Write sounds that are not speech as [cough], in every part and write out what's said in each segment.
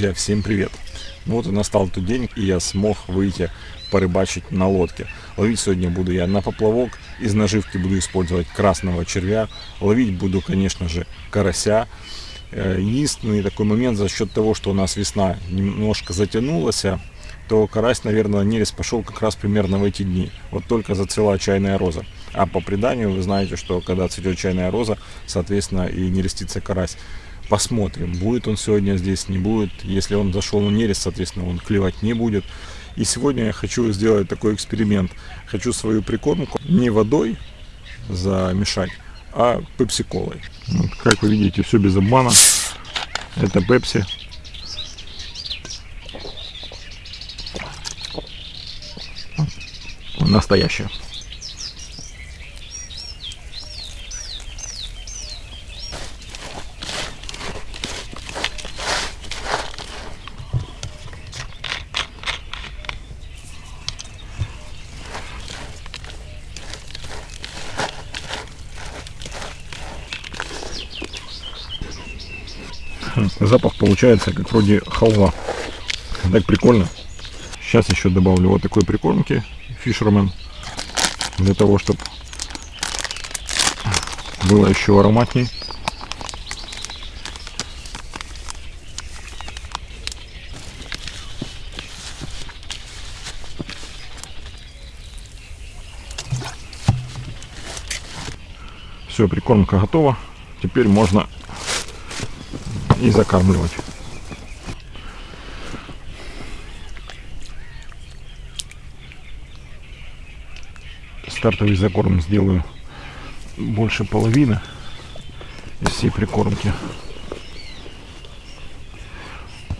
Друзья, всем привет! Ну вот и настал тот день, и я смог выйти порыбачить на лодке. Ловить сегодня буду я на поплавок, из наживки буду использовать красного червя, ловить буду, конечно же, карася. Э, единственный такой момент, за счет того, что у нас весна немножко затянулась, то карась, наверное, на нерест пошел как раз примерно в эти дни. Вот только зацвела чайная роза. А по преданию вы знаете, что когда цветет чайная роза, соответственно и нерестится карась. Посмотрим, будет он сегодня здесь, не будет. Если он зашел на нерест, соответственно, он клевать не будет. И сегодня я хочу сделать такой эксперимент. Хочу свою прикормку не водой замешать, а пепси-колой. Вот, как вы видите, все без обмана. Это пепси. Настоящая. Запах получается как вроде халва. Так прикольно. Сейчас еще добавлю вот такой прикормки Fisherman. Для того, чтобы было еще ароматней. Все, прикормка готова. Теперь можно и закармливать. Стартовый закорм сделаю больше половины из всей прикормки.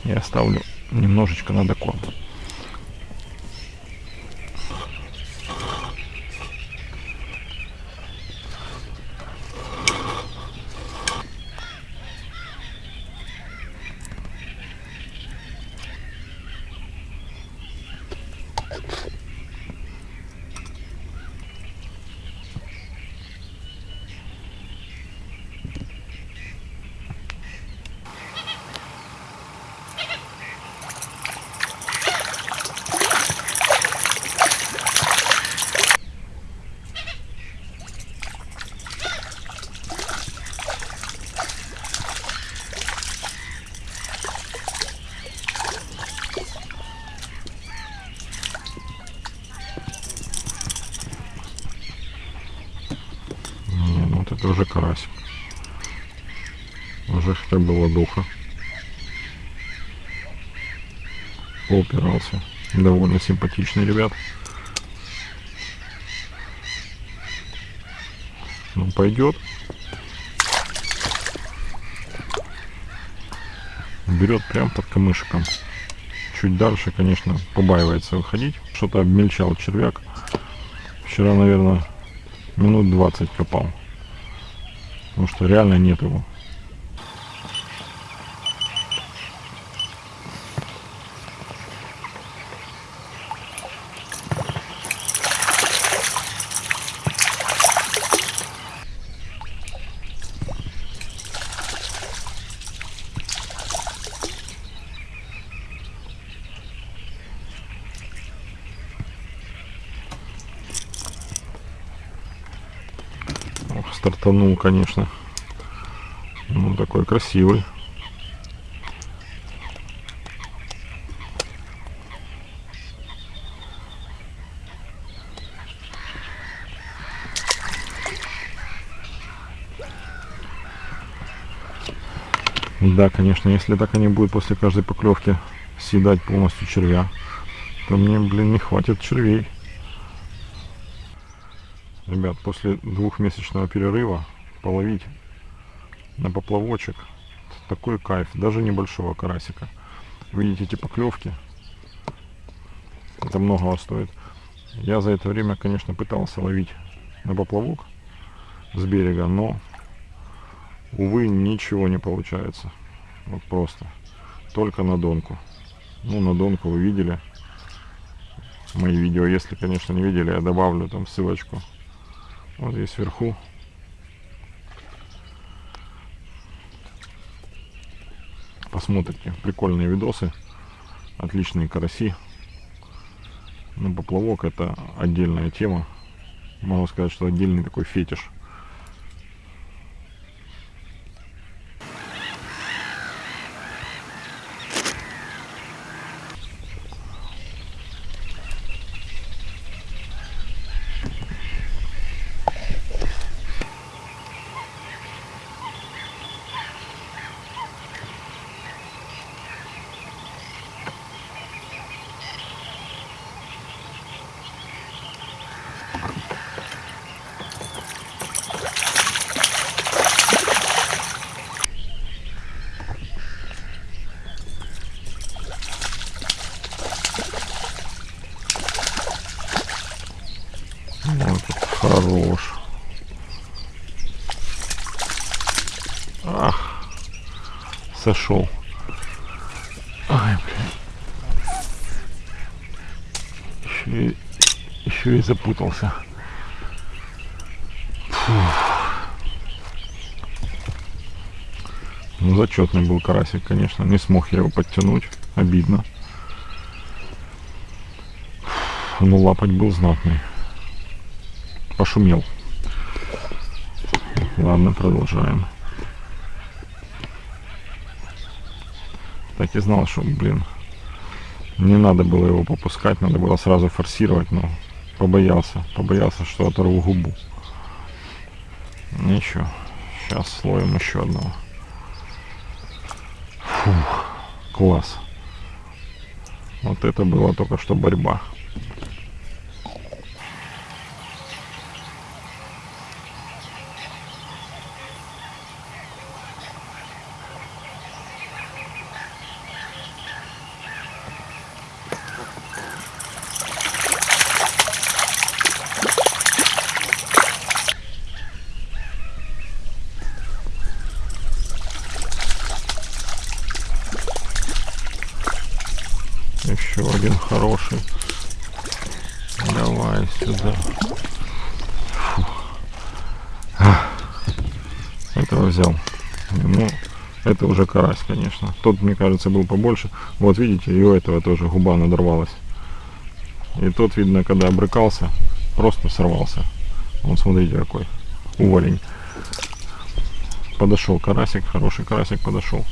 И оставлю немножечко на докорм. это уже карась. Уже хотя бы ладуха. Поупирался. Довольно симпатичный ребят. Ну, пойдет. Берет прям под камышиком. Чуть дальше, конечно, побаивается выходить. Что-то обмельчал червяк. Вчера, наверное, минут 20 копал. Потому что реально нет его. Стартанул, конечно. Ну, такой красивый. Да, конечно, если так они будут после каждой поклевки съедать полностью червя, то мне, блин, не хватит червей. Ребят, после двухмесячного перерыва половить на поплавочек такой кайф, даже небольшого карасика. Видите эти поклевки? Это многого стоит. Я за это время, конечно, пытался ловить на поплавок с берега, но, увы, ничего не получается. Вот просто. Только на донку. Ну, на донку вы видели мои видео. Если, конечно, не видели, я добавлю там ссылочку вот здесь вверху. посмотрите. Прикольные видосы. Отличные караси. Ну, поплавок это отдельная тема. Могу сказать, что отдельный такой фетиш. Вот этот хорош. Ах, сошел. Ай, блин. Еще и, еще и запутался. Ну, зачетный был карасик, конечно. Не смог я его подтянуть. Обидно. Ну, лапать был знатный пошумел. Ладно, продолжаем. Так и знал, что, блин, не надо было его попускать, надо было сразу форсировать, но побоялся, побоялся, что оторву губу. Ничего, сейчас слоем еще одного. Фух, класс. Вот это было только что борьба. Еще один хороший. Давай сюда. Фу. А, Этого взял. Ну, это уже карась, конечно. Тот, мне кажется, был побольше. Вот видите, и у этого тоже губа надорвалась. И тот, видно, когда обрыкался, просто сорвался. Вот смотрите, какой уволень. Подошел карасик, хороший карасик подошел.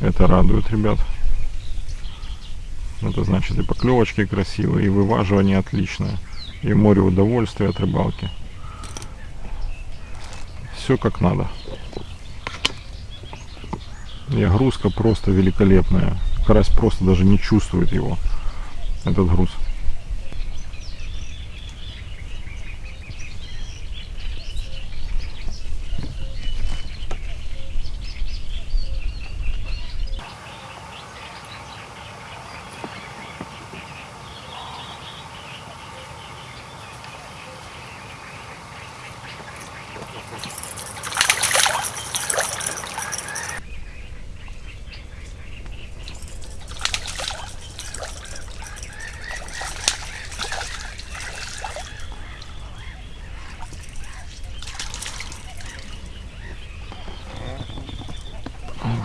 Это радует, ребят. Это значит и поклевочки красивые, и вываживание отличное, и море удовольствия от рыбалки. Все как надо. И огрузка просто великолепная. Карась просто даже не чувствует его, этот груз.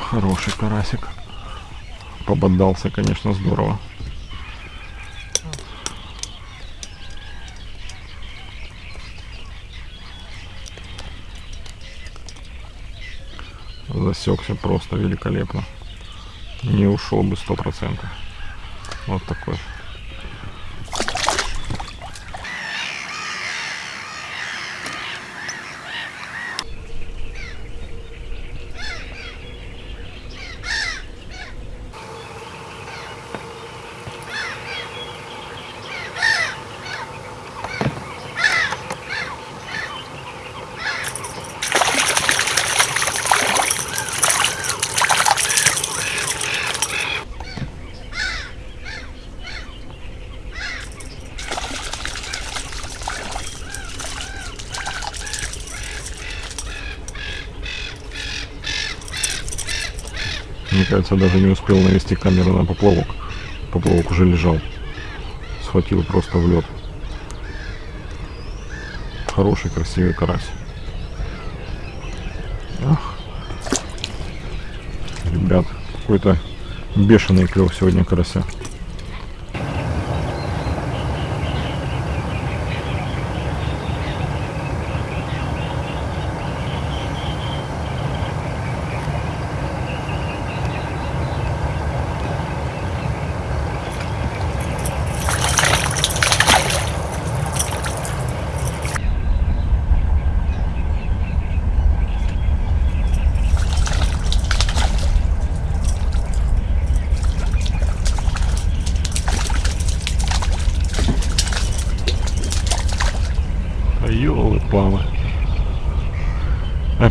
Хороший карасик. Пободался, конечно, здорово. Засекся просто великолепно. Не ушел бы сто процентов. Вот такой. Кажется, даже не успел навести камеру на поплавок. Поплавок уже лежал. Схватил просто в лед. Хороший, красивый карась. Ах. Ребят, какой-то бешеный клев сегодня карася.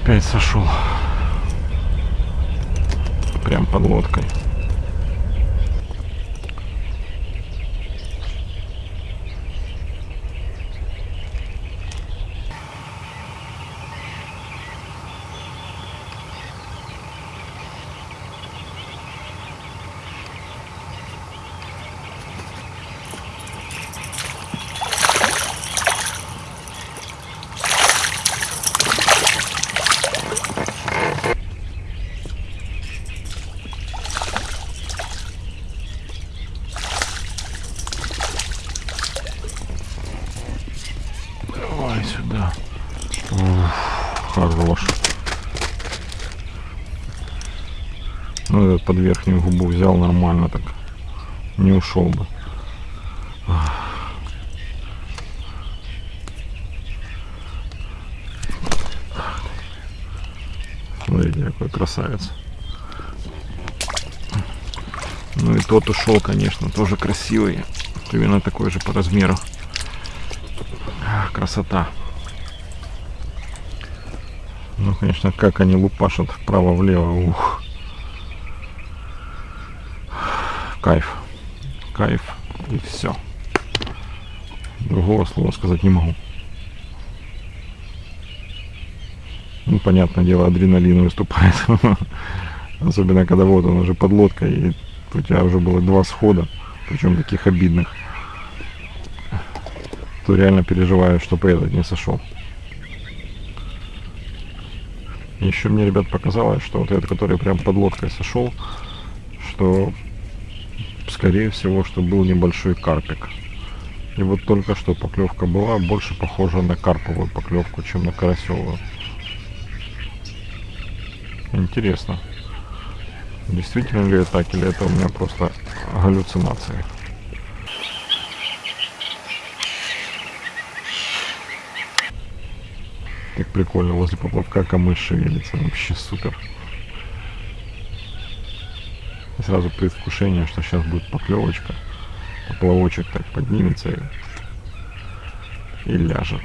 Опять сошел. Прям под лодкой. Давай сюда. Ух, хорош. Ну, этот под верхнюю губу взял нормально так. Не ушел бы. Смотрите, какой красавец. Ну и тот ушел, конечно, тоже красивый. Примерно такой же по размеру. Красота. Ну, конечно, как они лупашат вправо-влево. Ух. Кайф. Кайф. И все. Другого слова сказать не могу. Ну, понятное дело, адреналин выступает. [laughs] Особенно, когда вот он уже под лодкой, и у тебя уже было два схода, причем таких обидных то реально переживаю, чтобы этот не сошел. Еще мне, ребят, показалось, что вот этот, который прям под лодкой сошел, что, скорее всего, что был небольшой карпик. И вот только что поклевка была больше похожа на карповую поклевку, чем на карасевую. Интересно. Действительно ли это так, или это у меня просто галлюцинации? Как прикольно, возле поплавка камыш шевелится. Вообще супер. Сразу предвкушение, что сейчас будет поклевочка. Поплавочек так поднимется и, и ляжет.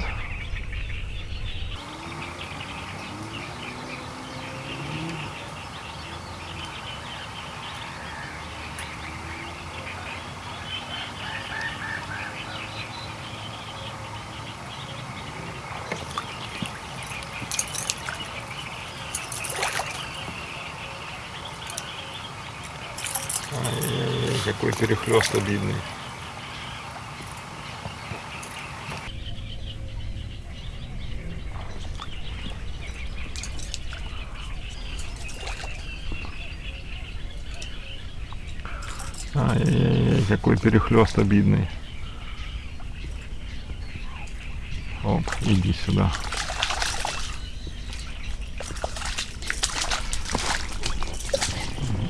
Ай-яй-яй, какой перехлест обидный. Ай-яй-яй, какой перехлест обидный. Оп, иди сюда.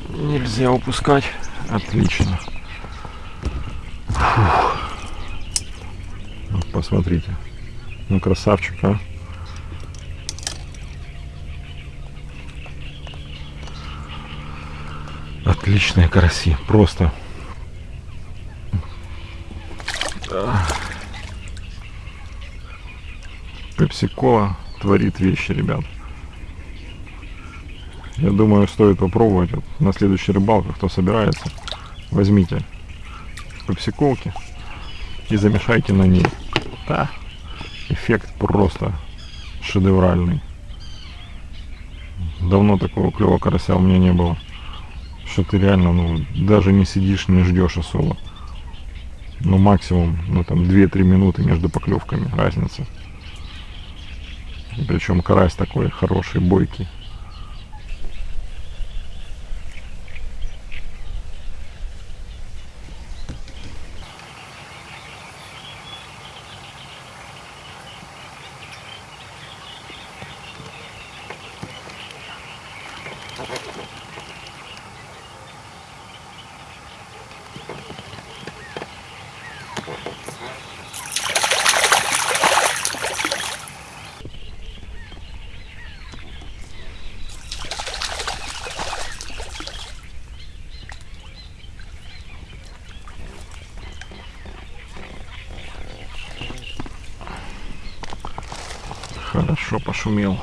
Нельзя упускать. Отлично. Фух. Вот посмотрите. Ну, красавчик, а. Отличные караси. Просто. Пепси-кола творит вещи, ребят. Я думаю, стоит попробовать вот на следующей рыбалке, кто собирается. Возьмите пепсиколки и замешайте на ней. Да, эффект просто шедевральный. Давно такого клевого карася у меня не было. Что ты реально, ну, даже не сидишь, не ждешь особо. Ну, максимум, ну, там, 2-3 минуты между поклевками разница. Причем карась такой хороший, бойкий. Хорошо пошумел.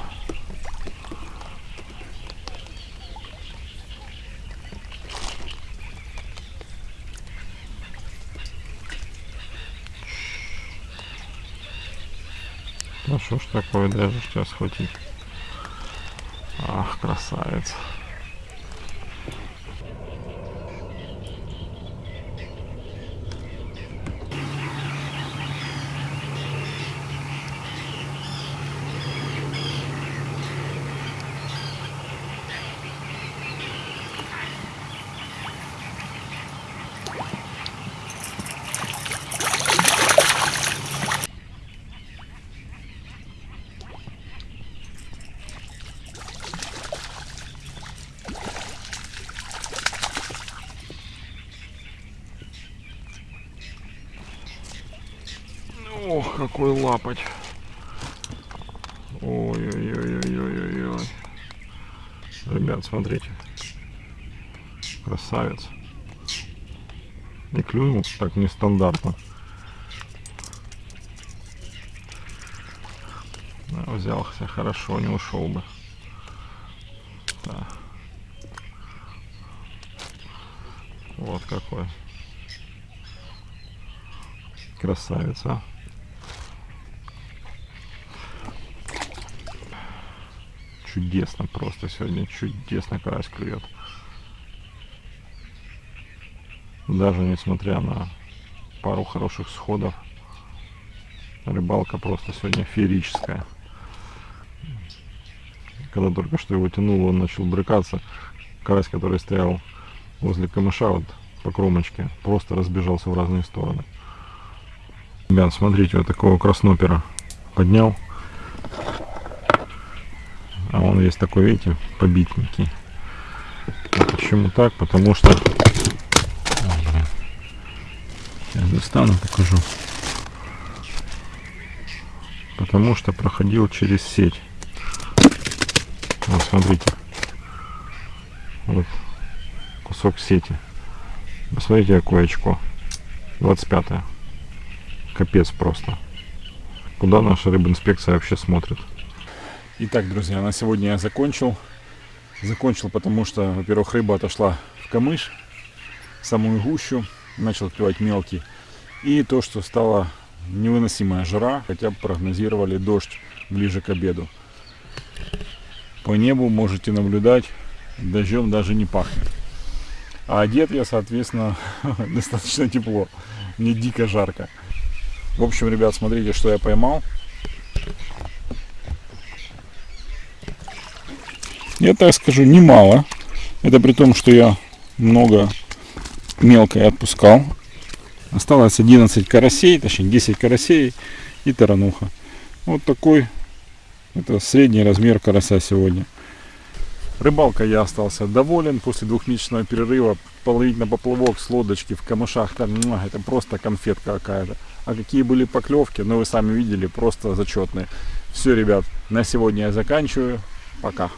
Ну что ж такое, даже сейчас схватить. Ах, красавец. Какой лапоть. Ой-ой-ой-ой-ой-ой. Ребят, смотрите. Красавец. И клюнул так нестандартно. Да, взялся хорошо, не ушел бы. Да. Вот какой. Красавец, чудесно просто сегодня, чудесно карась клюет. Даже несмотря на пару хороших сходов, рыбалка просто сегодня феерическая. Когда только что его тянуло, он начал брыкаться. Карась, который стоял возле камыша, вот по кромочке, просто разбежался в разные стороны. Ребят, смотрите, вот такого краснопера поднял. А он весь такой, видите, побитненький. А почему так? Потому что... Сейчас достану, покажу. Потому что проходил через сеть. Вот, смотрите. Вот кусок сети. Посмотрите, какое очко. 25 -е. Капец просто. Куда наша рыбинспекция вообще смотрит? Итак, друзья, на сегодня я закончил. Закончил, потому что, во-первых, рыба отошла в камыш, в самую гущу, начал клевать мелкий. И то, что стала невыносимая жара, хотя прогнозировали дождь ближе к обеду. По небу можете наблюдать, дождем даже не пахнет. А одет я, соответственно, [laughs] достаточно тепло. Мне дико жарко. В общем, ребят, смотрите, что я поймал. Я так скажу, немало. Это при том, что я много мелкой отпускал. Осталось 11 карасей, точнее 10 карасей и тарануха. Вот такой, это средний размер карася сегодня. Рыбалка я остался доволен после двухмесячного перерыва. Половить на поплавок с лодочки в камышах, там, это просто конфетка какая-то. А какие были поклевки, ну вы сами видели, просто зачетные. Все, ребят, на сегодня я заканчиваю. Пока.